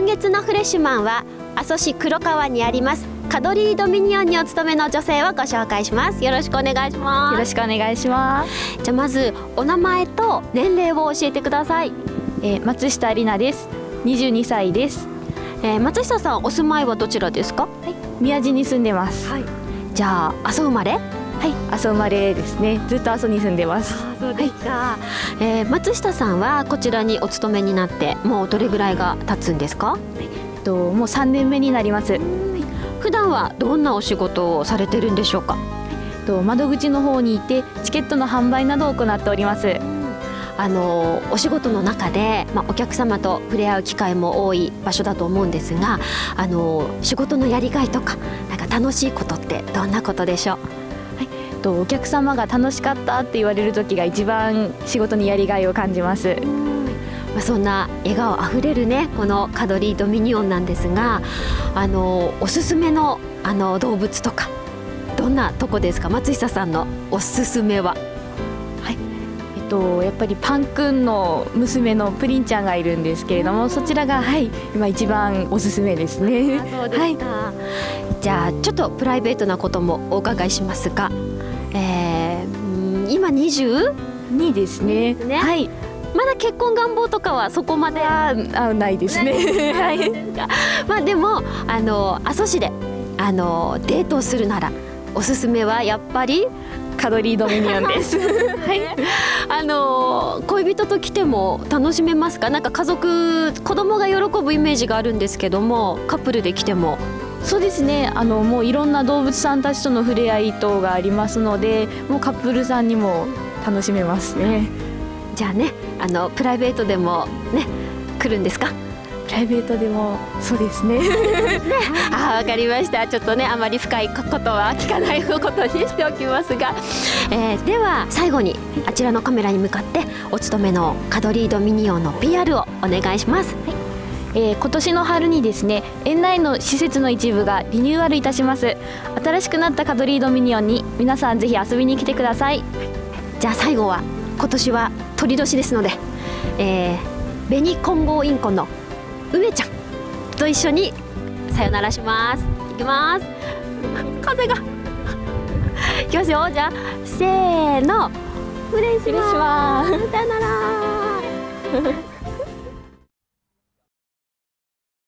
今月のフレッシュマンは阿蘇市黒川にありますカドリードミニオンにお勤めの女性をご紹介します。よろしくお願いします。よろしくお願いします。じゃあまずお名前と年齢を教えてください、えー、松下里奈です。22歳です、えー、松下さんお住まいはどちらですか、はい、宮地に住んでます、はい、じゃあ阿蘇生まれ？はい。阿蘇生まれですね。ずっと阿蘇に住んでます。そうですか、はい、えー、松下さんはこちらにお勤めになってもうどれぐらいが経つんですか、はい、ともう3年目になります。普段はどんなお仕事をされてるんでしょうか？と窓口の方にいてチケットの販売などを行っております。あのお仕事の中で、まあ、お客様と触れ合う機会も多い場所だと思うんですがあの仕事のやりがいとかなんか楽しいことってどんなことでしょう？とお客様が楽しかったって言われる時が一番仕事にやりがいを感じます。まあ、そんな笑顔あふれるねこのカドリードミニオンなんですがあのおすすめのあの動物とかどんなとこですか？松下さんのおすすめは。はい。えっとやっぱりパンくんの娘のプリンちゃんがいるんですけれどもそちらがはい今一番おすすめですね。はい、じゃあちょっとプライベートなこともお伺いしますがえー、今 22? ですね。ねはい。まだ結婚願望とかはそこまであないですね。はい。まあでもあの阿蘇市であのデートをするならおすすめはやっぱりカドリードミニオンです。はい。あの恋人と来ても楽しめますか？なんか家族子供が喜ぶイメージがあるんですけども、カップルで来てもそうですね。あのもういろんな動物さんたちとの触れ合い等がありますのでもうカップルさんにも楽しめますね。じゃあねあのプライベートでもね来るんですか？プライベートでもそうですね。あわかりました。ちょっとねあまり深いことは聞かないことにしておきますが、えー、では最後にあちらのカメラに向かってお勤めのカドリードミニオンの PR をお願いします、はいえー、今年の春にですね園内の施設の一部がリニューアルいたします。新しくなったカドリードミニオンに皆さんぜひ遊びに来てください。じゃあ最後は今年は鳥年ですので、えー、紅混合インコの梅ちゃんと一緒にさよならします。いきます。風が。いきますよ。じゃあせーの。失礼します。さよなら